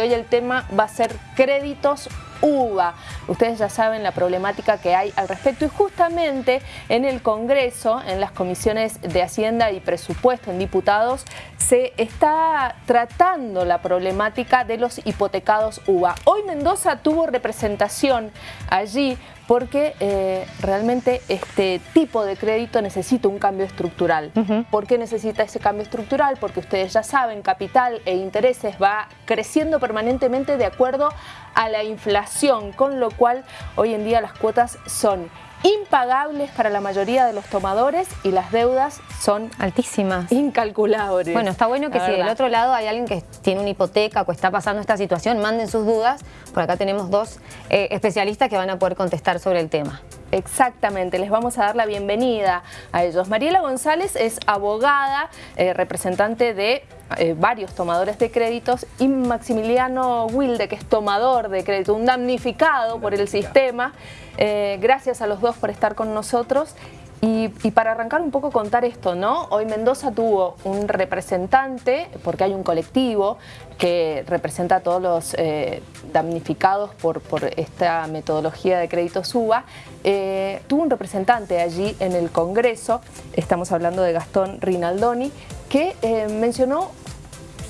hoy el tema va a ser créditos UVA. Ustedes ya saben la problemática que hay al respecto y justamente en el Congreso, en las comisiones de Hacienda y Presupuesto, en diputados, se está tratando la problemática de los hipotecados UVA. Hoy Mendoza tuvo representación allí porque eh, realmente este tipo de crédito necesita un cambio estructural. ¿Por qué necesita ese cambio estructural? Porque ustedes ya saben, capital e intereses va creciendo permanentemente de acuerdo a la inflación, con lo cual hoy en día las cuotas son impagables para la mayoría de los tomadores y las deudas son altísimas. Incalculables. Bueno, está bueno que si del otro lado hay alguien que tiene una hipoteca o está pasando esta situación, manden sus dudas. Por acá tenemos dos eh, especialistas que van a poder contestar sobre el tema. Exactamente, les vamos a dar la bienvenida a ellos. Mariela González es abogada, eh, representante de eh, varios tomadores de créditos y Maximiliano Wilde, que es tomador de crédito, un damnificado por el sistema. Eh, gracias a los dos por estar con nosotros. Y, para arrancar un poco contar esto, ¿no? Hoy Mendoza tuvo un representante, porque hay un colectivo que representa a todos los eh, damnificados por, esta metodología de crédito SUBA, eh, tuvo un representante allí en el Congreso, estamos hablando de Gastón Rinaldoni, que mencionó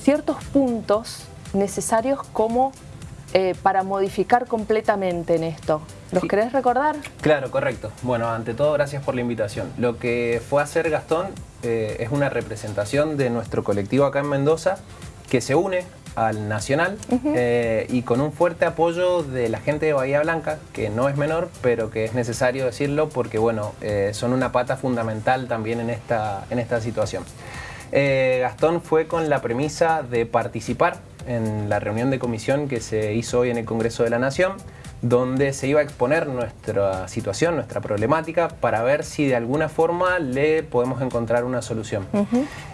ciertos puntos necesarios como para modificar completamente en esto. ¿Los querés recordar? Claro, correcto. Bueno, ante todo, gracias por la invitación. Lo que fue a hacer Gastón eh, es una representación de nuestro colectivo acá en Mendoza que se une al Nacional eh, y con un fuerte apoyo de la gente de Bahía Blanca, que no es menor, pero que es necesario decirlo porque bueno, eh, son una pata fundamental también en esta, en esta situación. Gastón fue con la premisa de participar en la reunión de comisión que se hizo hoy en el Congreso de la Nación, donde se iba a exponer nuestra situación, nuestra problemática, para ver si de alguna forma le podemos encontrar una solución.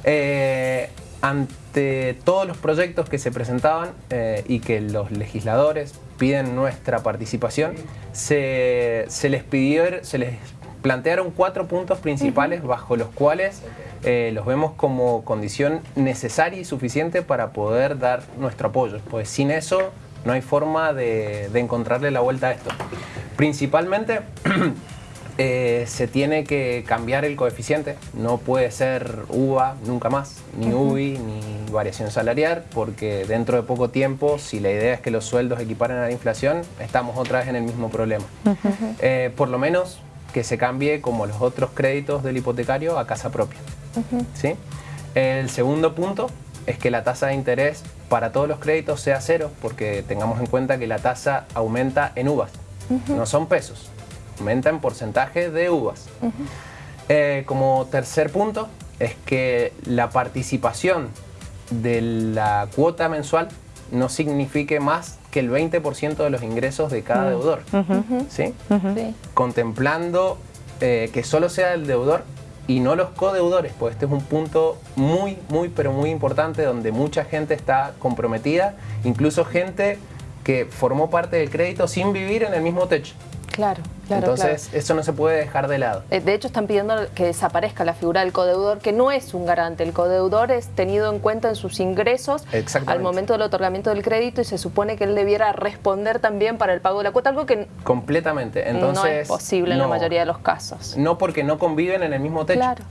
Eh, ante todos los proyectos que se presentaban eh, y que los legisladores piden nuestra participación, se, les pidió, se les plantearon cuatro puntos principales bajo los cuales eh, los vemos como condición necesaria y suficiente para poder dar nuestro apoyo. Pues sin eso no hay forma de, encontrarle la vuelta a esto. Principalmente eh, se tiene que cambiar el coeficiente. No puede ser UVA nunca más, ni UBI, ni variación salarial, porque dentro de poco tiempo, si la idea es que los sueldos equiparen a la inflación, estamos otra vez en el mismo problema. Eh, por lo menos que se cambie como los otros créditos del hipotecario a casa propia. ¿Sí? El segundo punto es que la tasa de interés para todos los créditos sea cero, porque tengamos en cuenta que la tasa aumenta en uvas, no son pesos, aumenta en porcentaje de uvas. Eh, como tercer punto es que la participación de la cuota mensual no signifique más que el 20% de los ingresos de cada deudor, ¿sí? Contemplando eh, que solo sea el deudor y no los codeudores, pues este es un punto muy, muy, pero muy importante donde mucha gente está comprometida, incluso gente que formó parte del crédito sin vivir en el mismo techo. Claro, claro. Entonces, eso no se puede dejar de lado. Eh, de hecho, están pidiendo que desaparezca la figura del codeudor, que no es un garante. El codeudor es tenido en cuenta en sus ingresos al momento del otorgamiento del crédito y se supone que él debiera responder también para el pago de la cuota, algo que completamente. Entonces, no es posible en la mayoría de los casos. No porque no conviven en el mismo techo. Claro.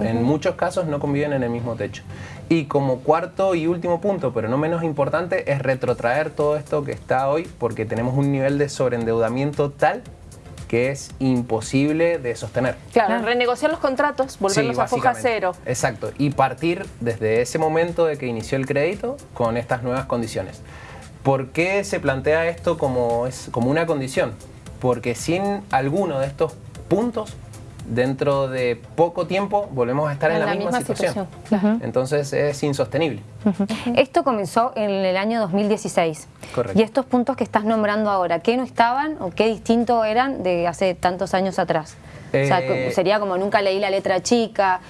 En muchos casos no conviven en el mismo techo. Y como cuarto y último punto, pero no menos importante, es retrotraer todo esto que está hoy porque tenemos un nivel de sobreendeudamiento tal que es imposible de sostener. Claro, renegociar los contratos, volverlos a foja cero. Exacto, y partir desde ese momento de que inició el crédito con estas nuevas condiciones. ¿Por qué se plantea esto como, es, como una condición? Porque sin alguno de estos puntos dentro de poco tiempo volvemos a estar en, la, misma, situación. Entonces es insostenible. Esto comenzó en el año 2016. Correcto. Y estos puntos que estás nombrando ahora, ¿qué no estaban o qué distinto eran de hace tantos años atrás? o sea, eh, sería como nunca leí la letra chica.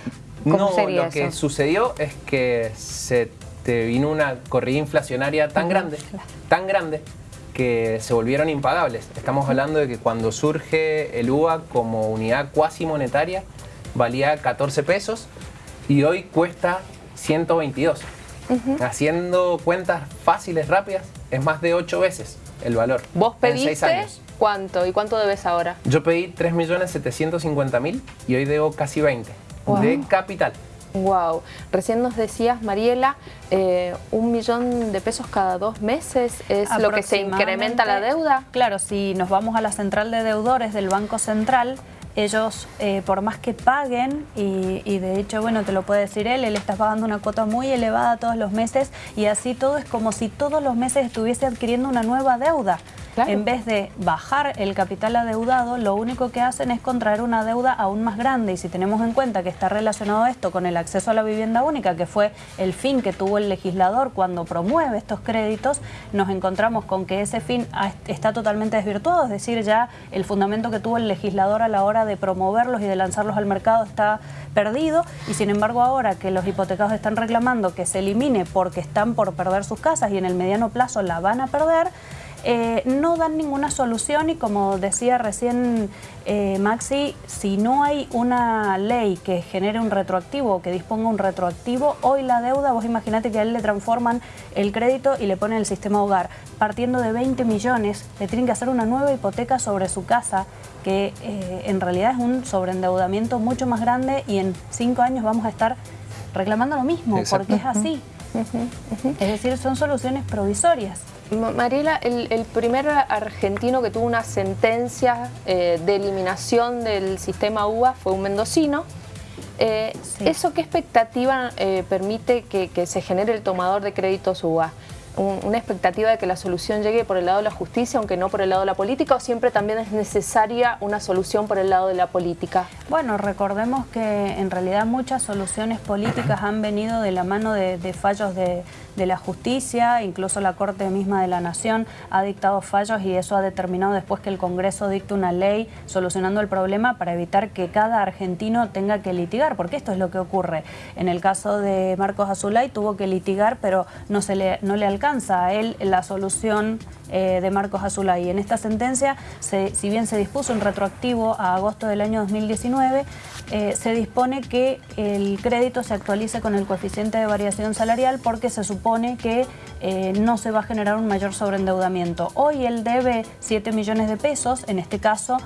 ¿Cómo no, sería lo que sucedió es que se te vino una corrida inflacionaria tan grande, tan grande, que se volvieron impagables. Estamos hablando de que cuando surge el UA como unidad cuasi monetaria valía 14 pesos y hoy cuesta 122. Haciendo cuentas fáciles, rápidas, es más de 8 veces el valor. ¿Vos pediste cuánto y cuánto debes ahora? Yo pedí 3.750.000 y hoy debo casi 20 de capital. Wow. Recién nos decías, Mariela, eh, un millón de pesos cada dos meses es lo que se incrementa la deuda. Claro, si nos vamos a la central de deudores del Banco Central, ellos, eh, por más que paguen, y, y, de hecho, bueno, te lo puede decir él, él está pagando una cuota muy elevada todos los meses y así todo es como si todos los meses estuviese adquiriendo una nueva deuda. En vez de bajar el capital adeudado, lo único que hacen es contraer una deuda aún más grande. Y si tenemos en cuenta que está relacionado esto con el acceso a la vivienda única, que fue el fin que tuvo el legislador cuando promueve estos créditos, nos encontramos con que ese fin está totalmente desvirtuado. Es decir, ya el fundamento que tuvo el legislador a la hora de promoverlos y de lanzarlos al mercado está perdido. Y sin embargo ahora que los hipotecados están reclamando que se elimine porque están por perder sus casas y en el mediano plazo la van a perder, eh, no dan ninguna solución y como decía recién eh, Maxi, si no hay una ley que genere un retroactivo o que disponga un retroactivo, hoy la deuda, vos imaginate que a él le transforman el crédito y le ponen el sistema hogar. Partiendo de 20 millones, le tienen que hacer una nueva hipoteca sobre su casa que eh, en realidad es un sobreendeudamiento mucho más grande y en cinco años vamos a estar reclamando lo mismo, porque es así. Es decir, son soluciones provisorias. Mariela, el, primer argentino que tuvo una sentencia eh, de eliminación del sistema UBA fue un mendocino. Eh, ¿Eso qué expectativa eh, permite que, que, se genere el tomador de créditos UBA? Una expectativa de que la solución llegue por el lado de la justicia, aunque no por el lado de la política, o siempre también es necesaria una solución por el lado de la política? Bueno, recordemos que en realidad muchas soluciones políticas han venido de la mano de, fallos de, la justicia, incluso la Corte misma de la Nación ha dictado fallos y eso ha determinado después que el Congreso dicte una ley solucionando el problema para evitar que cada argentino tenga que litigar, porque esto es lo que ocurre. En el caso de Marcos Azulay tuvo que litigar, pero no, se le, no le alcanzó alcanza a él la solución eh, de Marcos Azulay. En esta sentencia, si bien se dispuso un retroactivo a agosto del año 2019, eh, se dispone que el crédito se actualice con el coeficiente de variación salarial porque se supone que eh, no se va a generar un mayor sobreendeudamiento. Hoy él debe 7 millones de pesos, en este caso,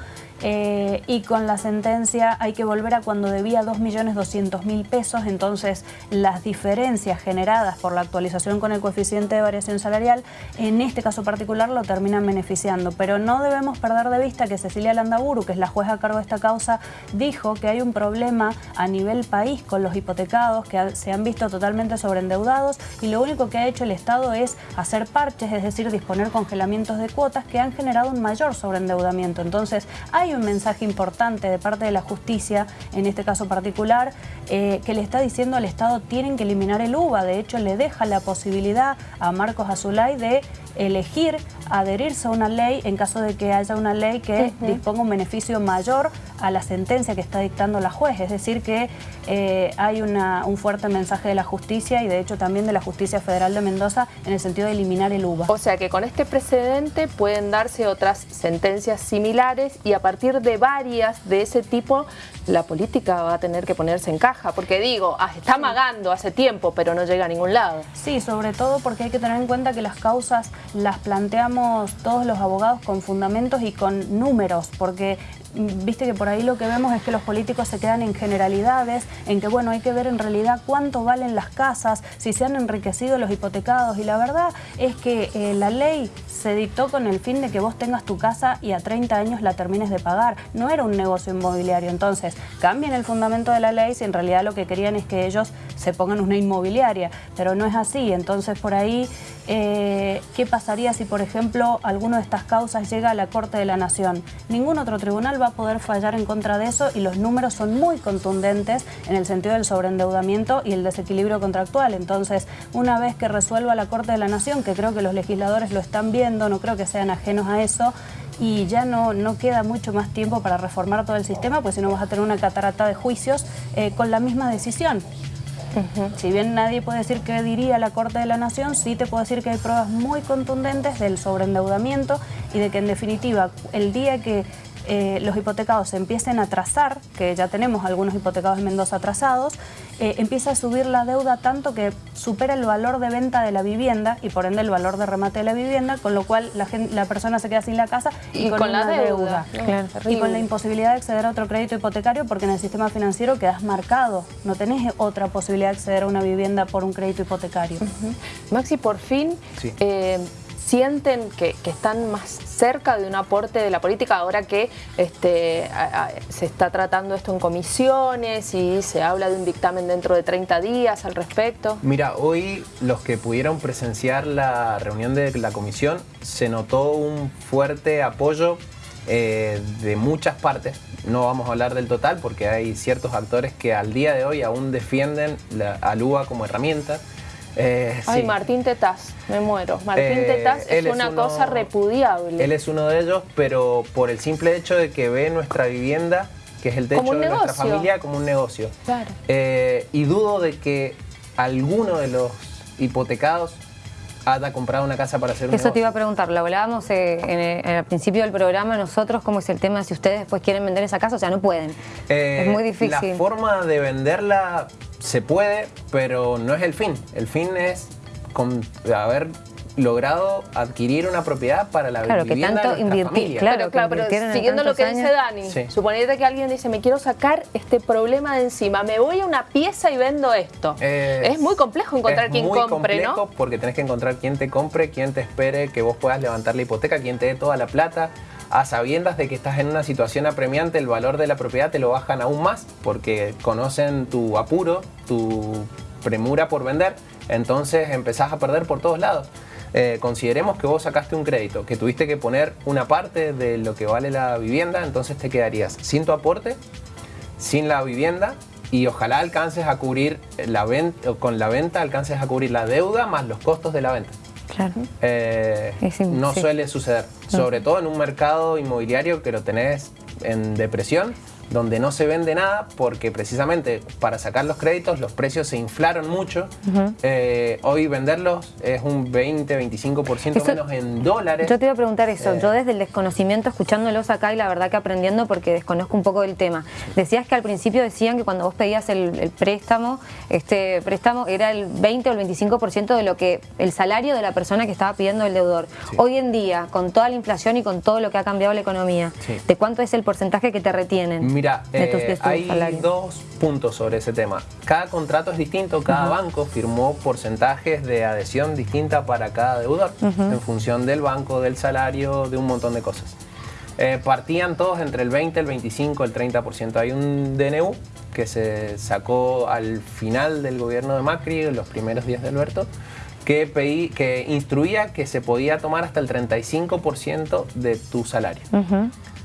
eh, y con la sentencia hay que volver a cuando debía 2.200.000 pesos, entonces las diferencias generadas por la actualización con el coeficiente de variación salarial, en este caso particular lo terminan beneficiando, pero no debemos perder de vista que Cecilia Landaburu, que es la jueza a cargo de esta causa, dijo que hay un problema a nivel país con los hipotecados que se han visto totalmente sobreendeudados y lo único que ha hecho el Estado es hacer parches, es decir, disponer congelamientos de cuotas que han generado un mayor sobreendeudamiento. Entonces hay un mensaje importante de parte de la justicia, en este caso particular, eh, que le está diciendo al Estado tienen que eliminar el UBA. De hecho, le deja la posibilidad a Marcos Azulay de elegir adherirse a una ley en caso de que haya una ley que disponga un beneficio mayor a la sentencia que está dictando la juez. Es decir, que eh, hay un fuerte mensaje de la justicia y de hecho también de la Justicia Federal de Mendoza en el sentido de eliminar el UBA. O sea que con este precedente pueden darse otras sentencias similares y a partir de varias de ese tipo la política va a tener que ponerse en caja. Porque digo, ah, está amagando hace tiempo pero no llega a ningún lado. Sí, sobre todo porque hay que tener en cuenta que las causas las planteamos todos los abogados con fundamentos y con números, porque viste que por ahí lo que vemos es que los políticos se quedan en generalidades, en que bueno, hay que ver en realidad cuánto valen las casas, si se han enriquecido los hipotecados. Y la verdad es que eh, la ley se dictó con el fin de que vos tengas tu casa y a 30 años la termines de pagar, no era un negocio inmobiliario, entonces cambien el fundamento de la ley si en realidad lo que querían es que ellos se pongan una inmobiliaria, pero no es así, entonces por ahí, eh, ¿qué pasaría si por ejemplo alguna de estas causas llega a la Corte de la Nación? Ningún otro tribunal va a poder fallar en contra de eso y los números son muy contundentes en el sentido del sobreendeudamiento y el desequilibrio contractual. Entonces, una vez que resuelva la Corte de la Nación, que creo que los legisladores lo están viendo, no creo que sean ajenos a eso, y ya no, no queda mucho más tiempo para reformar todo el sistema, pues si no vas a tener una catarata de juicios eh, con la misma decisión. Si bien nadie puede decir qué diría la Corte de la Nación, sí te puedo decir que hay pruebas muy contundentes del sobreendeudamiento y de que en definitiva el día que eh, los hipotecados se empiecen a trazar, que ya tenemos algunos hipotecados en Mendoza atrasados, eh, empieza a subir la deuda tanto que supera el valor de venta de la vivienda y por ende el valor de remate de la vivienda, con lo cual la, la persona se queda sin la casa y, con, la deuda. y con la imposibilidad de acceder a otro crédito hipotecario porque en el sistema financiero quedas marcado, no tenés otra posibilidad de acceder a una vivienda por un crédito hipotecario. Maxi, por fin... Eh, sienten que, están más cerca de un aporte de la política ahora que este, se está tratando esto en comisiones y se habla de un dictamen dentro de 30 días al respecto? Mira, hoy los que pudieron presenciar la reunión de la comisión se notó un fuerte apoyo eh, de muchas partes. No vamos a hablar del total porque hay ciertos actores que al día de hoy aún defienden la, al como herramienta. Eh, Ay, Martín Tetaz, me muero. Martín eh, Tetaz es una cosa repudiable. Él es uno de ellos, pero por el simple hecho de que ve nuestra vivienda, que es el techo de nuestra familia, como un negocio. Claro. Eh, y dudo de que alguno de los hipotecados haya comprado una casa para hacer un Eso te iba a preguntar, lo hablábamos en el, principio del programa nosotros, ¿cómo es el tema si ustedes después quieren vender esa casa? O sea, no pueden. es muy difícil. La forma de venderla se puede, pero no es el fin. El fin es haber logrado adquirir una propiedad para la claro, vivienda que tanto invertir, claro, claro, pero siguiendo lo que dice Dani, suponete que alguien dice, me quiero sacar este problema de encima, me voy a una pieza y vendo esto. Es, muy complejo encontrar quien compre, complejo porque tenés que encontrar quien te compre, quien te espere, que vos puedas levantar la hipoteca, quien te dé toda la plata a sabiendas de que estás en una situación apremiante, el valor de la propiedad te lo bajan aún más porque conocen tu apuro, tu premura por vender, entonces empezás a perder por todos lados. Eh, consideremos que vos sacaste un crédito, que tuviste que poner una parte de lo que vale la vivienda, entonces te quedarías sin tu aporte, sin la vivienda y ojalá alcances a cubrir la venta, con la venta alcances a cubrir la deuda más los costos de la venta. Eh, no suele suceder, sobre todo en un mercado inmobiliario que lo tenés en depresión donde no se vende nada porque precisamente para sacar los créditos los precios se inflaron mucho. Eh, hoy venderlos es un 20-25% menos en dólares. Yo te iba a preguntar eso, yo eh. desde el desconocimiento escuchándolos acá y la verdad que aprendiendo porque desconozco un poco del tema. Decías que al principio decían que cuando vos pedías el, préstamo, este préstamo era el 20 o el 25% de lo que el salario de la persona que estaba pidiendo el deudor. Hoy en día, con toda la inflación y con todo lo que ha cambiado la economía, ¿de cuánto es el porcentaje que te retienen? Mira, eh, hay dos puntos sobre ese tema. Cada contrato es distinto, cada banco firmó porcentajes de adhesión distinta para cada deudor, en función del banco, del salario, de un montón de cosas. Eh, partían todos entre el 20, el 25, el 30%. Hay un DNU que se sacó al final del gobierno de Macri, en los primeros días de Alberto, que, que instruía que se podía tomar hasta el 35% de tu salario.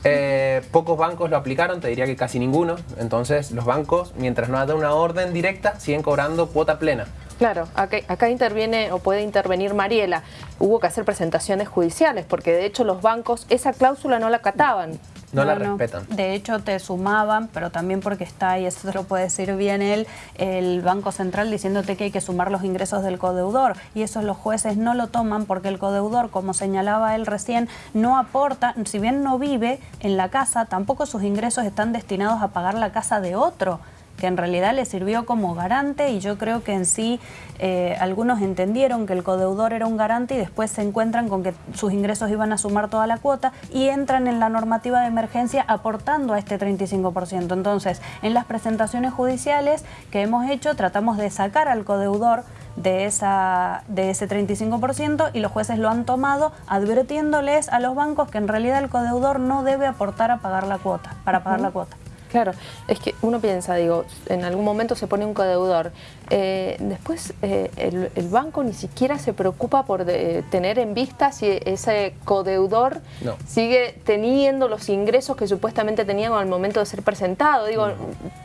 Eh, pocos bancos lo aplicaron, te diría que casi ninguno. Entonces los bancos, mientras no haya una orden directa, siguen cobrando cuota plena. Claro, acá, interviene o puede intervenir Mariela. Hubo que hacer presentaciones judiciales porque de hecho los bancos esa cláusula no la acataban. No, la respetan. De hecho, te sumaban, pero también porque está, y eso te lo puede decir bien él, el Banco Central diciéndote que hay que sumar los ingresos del codeudor. Y eso los jueces no lo toman porque el codeudor, como señalaba él recién, no aporta, si bien no vive en la casa, tampoco sus ingresos están destinados a pagar la casa de otro que en realidad le sirvió como garante y yo creo que en sí eh, algunos entendieron que el codeudor era un garante y después se encuentran con que sus ingresos iban a sumar toda la cuota y entran en la normativa de emergencia aportando a este 35%. Entonces, en las presentaciones judiciales que hemos hecho tratamos de sacar al codeudor de, esa, de ese 35% y los jueces lo han tomado advirtiéndoles a los bancos que en realidad el codeudor no debe aportar a pagar la cuota, para pagar la cuota. Claro, es que uno piensa, digo, en algún momento se pone un codeudor, eh, después eh, el, banco ni siquiera se preocupa por tener en vista si ese codeudor sigue teniendo los ingresos que supuestamente tenían al momento de ser presentado. Digo,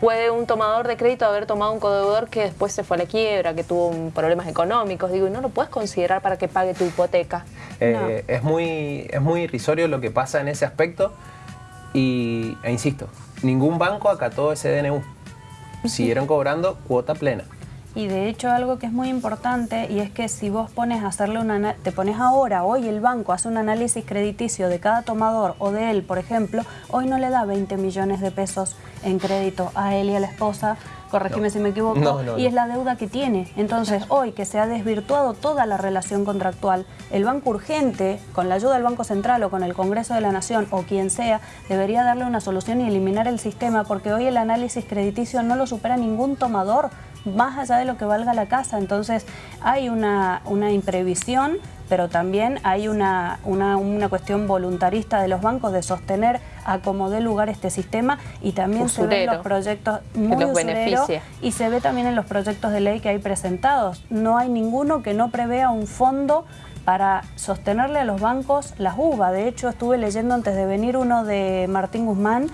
puede un tomador de crédito haber tomado un codeudor que después se fue a la quiebra, que tuvo problemas económicos, digo, y no lo puedes considerar para que pague tu hipoteca. Eh, es, muy, es muy irrisorio lo que pasa en ese aspecto y, e insisto, ningún banco acató ese DNU. Siguieron cobrando cuota plena. Y de hecho algo que es muy importante y es que si vos pones a hacerle una, te pones ahora, hoy el banco hace un análisis crediticio de cada tomador o de él, por ejemplo, hoy no le da 20 millones de pesos en crédito a él y a la esposa corregime si me equivoco, y es la deuda que tiene. Entonces, hoy que se ha desvirtuado toda la relación contractual, el Banco Urgente, con la ayuda del Banco Central o con el Congreso de la Nación o quien sea, debería darle una solución y eliminar el sistema, porque hoy el análisis crediticio no lo supera ningún tomador, más allá de lo que valga la casa. Entonces, hay una, una imprevisión pero también hay una, una, cuestión voluntarista de los bancos de sostener a como dé lugar este sistema y también se ve en los proyectos muy y se ve también en los proyectos de ley que hay presentados. No hay ninguno que no prevea un fondo para sostenerle a los bancos las UVA. De hecho, estuve leyendo antes de venir uno de Martín Guzmán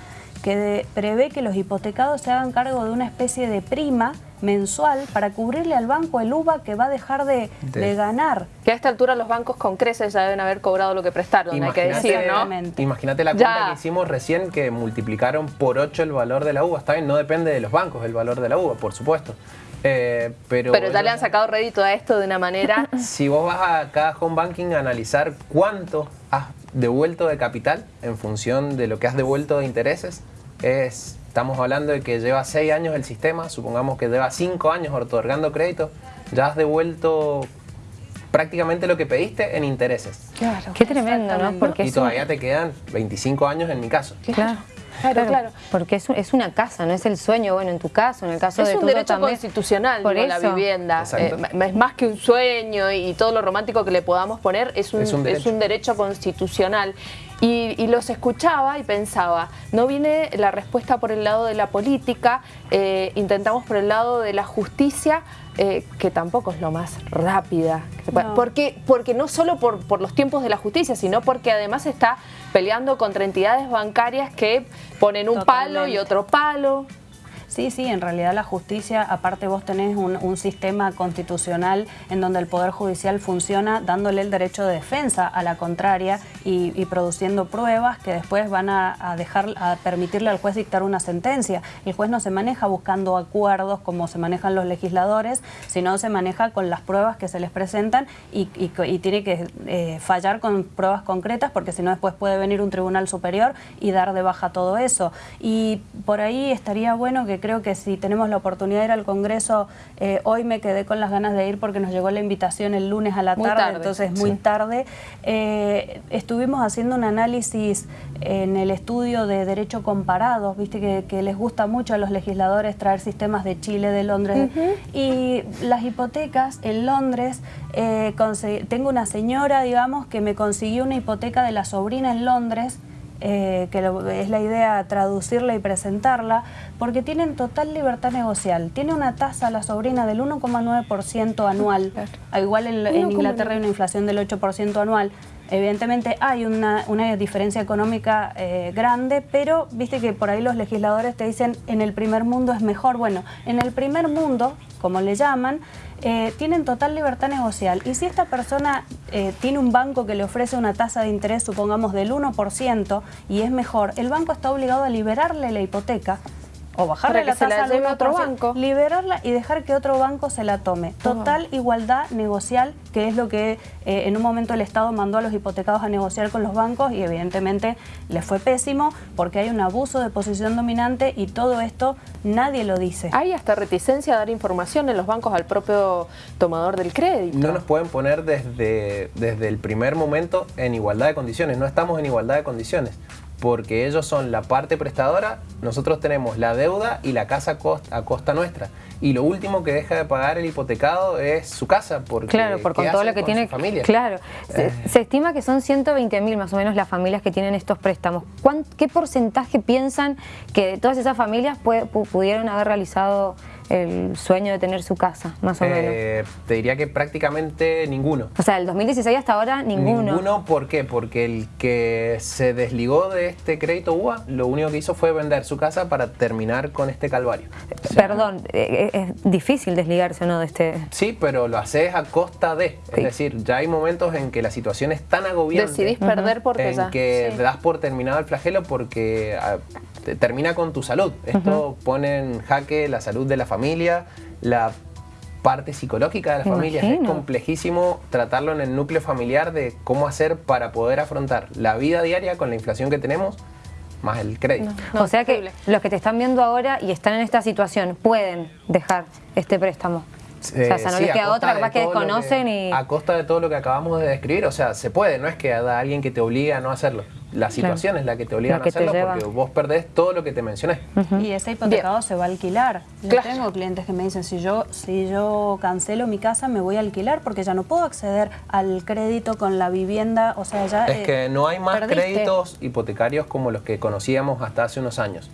que prevé que los hipotecados se hagan cargo de una especie de prima mensual para cubrirle al banco el UVA que va a dejar de, ganar. Que a esta altura los bancos con creces ya deben haber cobrado lo que prestaron, hay que decir, ¿no? Imagínate la cuenta que hicimos recién que multiplicaron por 8 el valor de la uva. Está bien, no depende de los bancos el valor de la uva, por supuesto. Eh, pero, pero ya le han sacado rédito a esto de una manera... Si vos vas a cada home banking a analizar cuánto has devuelto de capital en función de lo que has devuelto de intereses, es Estamos hablando de que lleva seis años el sistema, supongamos que lleva cinco años otorgando crédito, ya has devuelto prácticamente lo que pediste en intereses. Claro. Qué tremendo, ¿no? Porque y todavía te quedan 25 años en mi caso. Claro. Claro, claro, Porque es, es, una casa, no es el sueño, bueno, en tu caso, en el caso de Es un derecho constitucional, por la vivienda. Eh, es más que un sueño y, todo lo romántico que le podamos poner, es un, es un, derecho. constitucional. Y, los escuchaba y pensaba, no viene la respuesta por el lado de la política, eh, intentamos por el lado de la justicia, eh, que tampoco es lo más rápida. Porque, porque no solo por, por, los tiempos de la justicia, sino porque además está peleando contra entidades bancarias que ponen un palo y otro palo. Sí, sí, en realidad la justicia, aparte vos tenés un, sistema constitucional en donde el Poder Judicial funciona dándole el derecho de defensa a la contraria y, produciendo pruebas que después van a, dejar, a permitirle al juez dictar una sentencia. El juez no se maneja buscando acuerdos como se manejan los legisladores, sino se maneja con las pruebas que se les presentan y, tiene que eh, fallar con pruebas concretas porque si no después puede venir un tribunal superior y dar de baja todo eso. Y por ahí estaría bueno que creo que si tenemos la oportunidad de ir al Congreso, eh, hoy me quedé con las ganas de ir porque nos llegó la invitación el lunes a la tarde, entonces muy tarde. Eh, estuvimos haciendo un análisis en el estudio de Derecho Comparado, viste que, les gusta mucho a los legisladores traer sistemas de Chile, de Londres, y las hipotecas en Londres, eh, tengo una señora, digamos, que me consiguió una hipoteca de la sobrina en Londres, eh, que es la idea traducirla y presentarla, porque tienen total libertad negocial. Tiene una tasa la sobrina del 1,9% anual, igual en, Inglaterra hay una inflación del 8% anual. Evidentemente hay una, diferencia económica eh, grande, pero viste que por ahí los legisladores te dicen en el primer mundo es mejor. Bueno, en el primer mundo, como le llaman, eh, tienen total libertad negocial. Y si esta persona eh, tiene un banco que le ofrece una tasa de interés, supongamos del 1%, y es mejor, el banco está obligado a liberarle la hipoteca o bajarle la tasa a otro banco. Liberarla y dejar que otro banco se la tome. Total igualdad negocial, que es lo que eh, en un momento el Estado mandó a los hipotecados a negociar con los bancos y evidentemente les fue pésimo porque hay un abuso de posición dominante y todo esto nadie lo dice. Hay hasta reticencia a dar información en los bancos al propio tomador del crédito. No nos pueden poner desde, desde el primer momento en igualdad de condiciones, no estamos en igualdad de condiciones porque ellos son la parte prestadora, nosotros tenemos la deuda y la casa a costa, nuestra. Y lo último que deja de pagar el hipotecado es su casa, porque claro, por con todo lo que tiene familia. Claro, eh. se, estima que son 120 mil más o menos las familias que tienen estos préstamos. ¿Qué porcentaje piensan que de todas esas familias pudieron haber realizado el sueño de tener su casa, más o menos? Eh, te diría que prácticamente ninguno. O sea, el 2016 hasta ahora ninguno. Ninguno, ¿por qué? Porque el que se desligó de este crédito UA, lo único que hizo fue vender su casa para terminar con este calvario. Perdón, eh, eh, es difícil desligarse o no de este... Sí, pero lo haces a costa de. Es decir, ya hay momentos en que la situación es tan agobiante. Decidís perder porque en que das por terminado el flagelo porque ah, termina con tu salud. Esto pone en jaque la salud de la familia, la parte psicológica de la familia. Es complejísimo tratarlo en el núcleo familiar de cómo hacer para poder afrontar la vida diaria con la inflación que tenemos, más el crédito. o sea que los que te están viendo ahora y están en esta situación pueden dejar este préstamo. o sea, no les queda otra, capaz que desconocen y... A costa de todo lo que acabamos de describir, o sea, se puede, no es que haya alguien que te obligue a no hacerlo. La situación es la que te obliga a hacerlo porque vos perdés todo lo que te mencioné. Y ese hipotecado se va a alquilar. Yo tengo clientes que me dicen, si yo, si yo cancelo mi casa, me voy a alquilar porque ya no puedo acceder al crédito con la vivienda, o sea, ya... Es que no hay más créditos hipotecarios como los que conocíamos hasta hace unos años.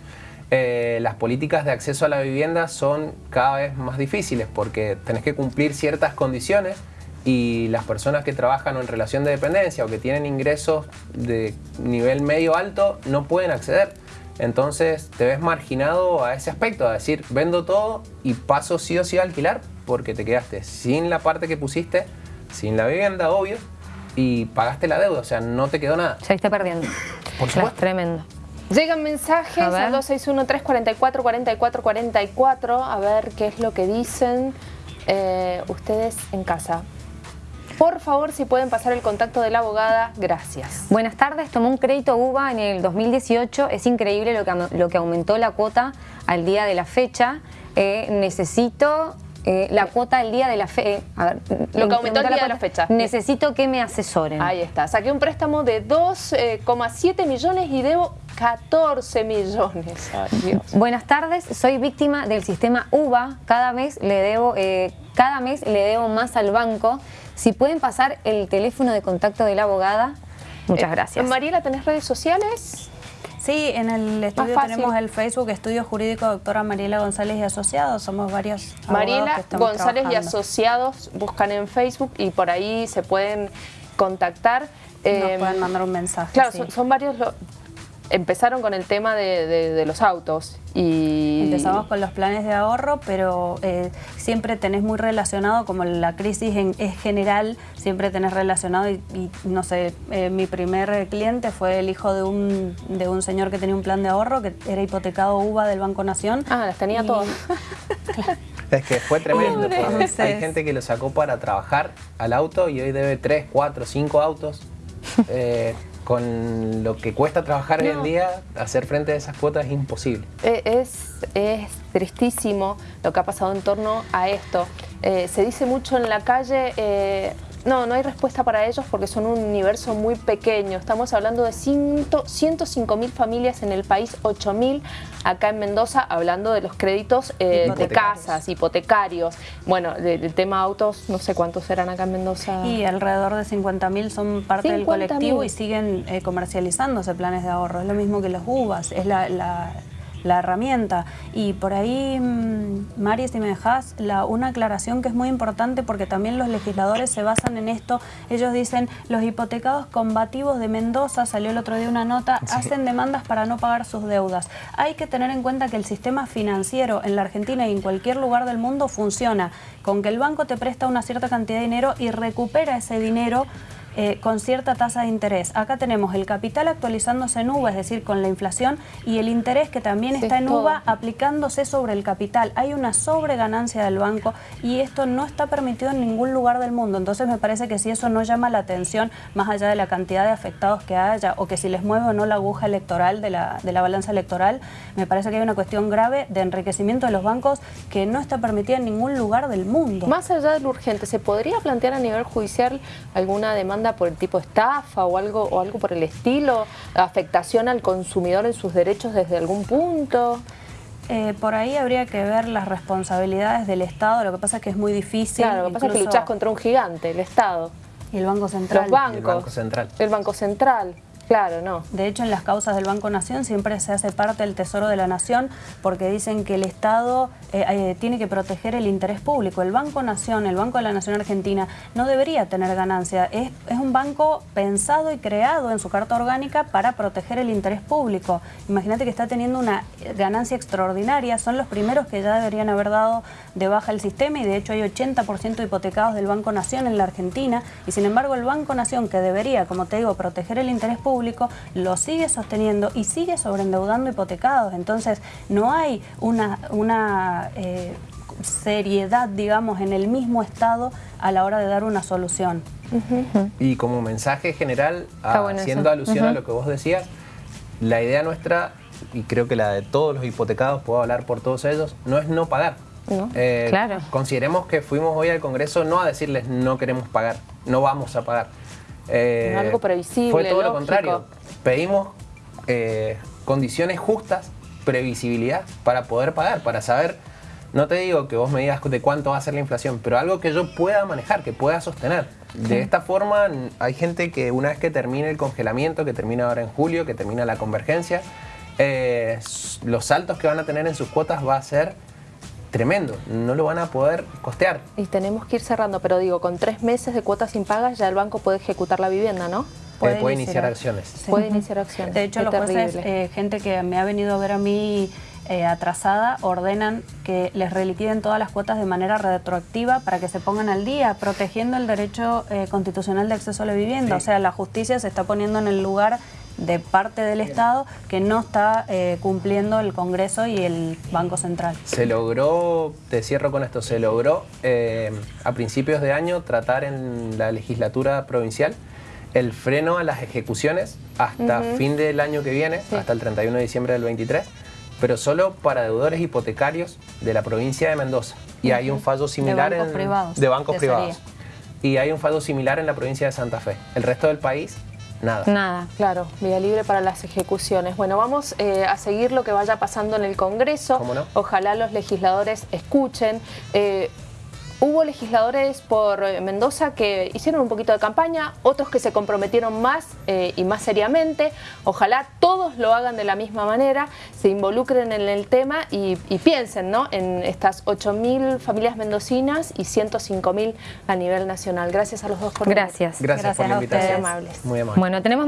Eh, las políticas de acceso a la vivienda son cada vez más difíciles porque tenés que cumplir ciertas condiciones y las personas que trabajan en relación de dependencia o que tienen ingresos de nivel medio alto no pueden acceder. Entonces te ves marginado a ese aspecto, a decir, vendo todo y paso sí o sí a alquilar porque te quedaste sin la parte que pusiste, sin la vivienda, obvio, y pagaste la deuda, o sea, no te quedó nada. Se está perdiendo. Por supuesto. tremendo. Llegan mensajes al 261-344-4444, a ver qué es lo que dicen eh, ustedes en casa. Por favor, si pueden pasar el contacto de la abogada, gracias. Buenas tardes, tomó un crédito UBA en el 2018. Es increíble lo que, lo que aumentó la cuota al día de la fecha. Eh, necesito eh, la cuota al día de la fecha. Eh, lo que aumentó el día de la fecha. Necesito que me asesoren. Ahí está. Saqué un préstamo de 2,7 millones y debo 14 millones. Buenas tardes, soy víctima del sistema UBA. Cada mes le debo, cada mes le debo más al banco. Si pueden pasar el teléfono de contacto de la abogada, muchas eh, gracias. Mariela, ¿tenés redes sociales? Sí, en el estudio tenemos el Facebook Estudio Jurídico Doctora Mariela González y Asociados. Somos varios Mariela González y Asociados buscan en Facebook y por ahí se pueden contactar. Nos em, pueden mandar un mensaje. Claro, son, varios empezaron con el tema de, los autos y... Empezamos con los planes de ahorro, pero eh, siempre tenés muy relacionado, como la crisis es general, siempre tenés relacionado y, no sé, eh, mi primer cliente fue el hijo de un, de un señor que tenía un plan de ahorro, que era hipotecado UVA del Banco Nación. Ah, las tenía todas. Es que fue tremendo. Hay gente que lo sacó para trabajar al auto y hoy debe 3, 4, 5 autos. Eh, con lo que cuesta trabajar hoy en día, hacer frente a esas cuotas es imposible. Eh, es, es tristísimo lo que ha pasado en torno a esto. Eh, se dice mucho en la calle, eh, no, no hay respuesta para ellos porque son un universo muy pequeño. Estamos hablando de 105 mil familias en el país, 8 mil acá en Mendoza, hablando de los créditos eh, de casas, hipotecarios. Bueno, del tema autos, no sé cuántos eran acá en Mendoza. Y alrededor de 50 mil son parte del colectivo y siguen eh, comercializándose planes de ahorro. Es lo mismo que los UVAs, es la la herramienta. Y por ahí, mm, Mari, si me dejas, la, una aclaración que es muy importante porque también los legisladores se basan en esto. Ellos dicen, los hipotecados combativos de Mendoza, salió el otro día una nota, hacen demandas para no pagar sus deudas. Hay que tener en cuenta que el sistema financiero en la Argentina y en cualquier lugar del mundo funciona con que el banco te presta una cierta cantidad de dinero y recupera ese dinero eh, con cierta tasa de interés. Acá tenemos el capital actualizándose en UVA, es decir, con la inflación, y el interés que también está en UVA aplicándose sobre el capital. Hay una sobreganancia del banco y esto no está permitido en ningún lugar del mundo. Entonces me parece que si eso no llama la atención, más allá de la cantidad de afectados que haya, o que si les mueve o no la aguja electoral de la, de la balanza electoral, me parece que hay una cuestión grave de enriquecimiento de los bancos que no está permitida en ningún lugar del mundo. Más allá de lo urgente, ¿se podría plantear a nivel judicial alguna demanda por el tipo de estafa o algo, o algo por el estilo? ¿Afectación al consumidor en sus derechos desde algún punto? Eh, por ahí habría que ver las responsabilidades del Estado, lo que pasa es que es muy difícil. Claro, lo que pasa es que luchás contra un gigante, el Estado. Y el Banco Central. Los bancos. El Banco Central. El Banco Central. Claro, no. De hecho, en las causas del Banco Nación siempre se hace parte del Tesoro de la Nación porque dicen que el Estado eh, eh, tiene que proteger el interés público. El Banco Nación, el Banco de la Nación Argentina, no debería tener ganancia. Es, es un banco pensado y creado en su carta orgánica para proteger el interés público. Imagínate que está teniendo una ganancia extraordinaria. Son los primeros que ya deberían haber dado de baja el sistema y de hecho hay 80% hipotecados del Banco Nación en la Argentina y sin embargo el Banco Nación que debería, como te digo, proteger el interés público lo sigue sosteniendo y sigue sobreendeudando hipotecados. Entonces, no hay una, una eh, seriedad, digamos, en el mismo Estado a la hora de dar una solución. Y como mensaje general, haciendo alusión a lo que vos decías, la idea nuestra, y creo que la de todos los hipotecados, puedo hablar por todos ellos, no es no pagar. No, Eh, claro. Consideremos que fuimos hoy al Congreso no a decirles no queremos pagar, no vamos a pagar. Eh, Algo previsible, Fue todo lo contrario. Pedimos eh, condiciones justas, previsibilidad para poder pagar, para saber, no te digo que vos me digas de cuánto va a ser la inflación, pero algo que yo pueda manejar, que pueda sostener. De esta forma hay gente que una vez que termine el congelamiento, que termina ahora en julio, que termina la convergencia, eh, los saltos que van a tener en sus cuotas va a ser tremendo, no lo van a poder costear. Y tenemos que ir cerrando, pero digo, con tres meses de cuotas impagas ya el banco puede ejecutar la vivienda, ¿no? Puede, Puede iniciar. iniciar acciones. Sí. Puede iniciar acciones. De hecho, Qué los jueces, terrible. eh, gente que me ha venido a ver a mí eh, atrasada, ordenan que les reliquiden todas las cuotas de manera retroactiva para que se pongan al día, protegiendo el derecho eh, constitucional de acceso a la vivienda. O sea, la justicia se está poniendo en el lugar de parte del Estado que no está eh, cumpliendo el Congreso y el Banco Central. Se logró, te cierro con esto, se logró eh, a principios de año tratar en la legislatura provincial el freno a las ejecuciones hasta fin del año que viene, Sí. hasta el 31 de diciembre del 23, pero solo para deudores hipotecarios de la provincia de Mendoza. Y hay un fallo similar bancos en, privados, de bancos privados. Y hay un fallo similar en la provincia de Santa Fe. El resto del país, nada. Nada. Claro, vía libre para las ejecuciones. Bueno, vamos eh, a seguir lo que vaya pasando en el Congreso. ¿Cómo no? Ojalá los legisladores escuchen. Eh, hubo legisladores por eh, Mendoza que hicieron un poquito de campaña, otros que se comprometieron más eh, y más seriamente. Ojalá todos lo hagan de la misma manera, se involucren en el tema y, y piensen ¿no? en estas 8.000 familias mendocinas y 105.000 a nivel nacional. Gracias a los dos por venir. Gracias. Gracias, por Gracias la a invitación. Muy amables. Muy amable. Bueno, tenemos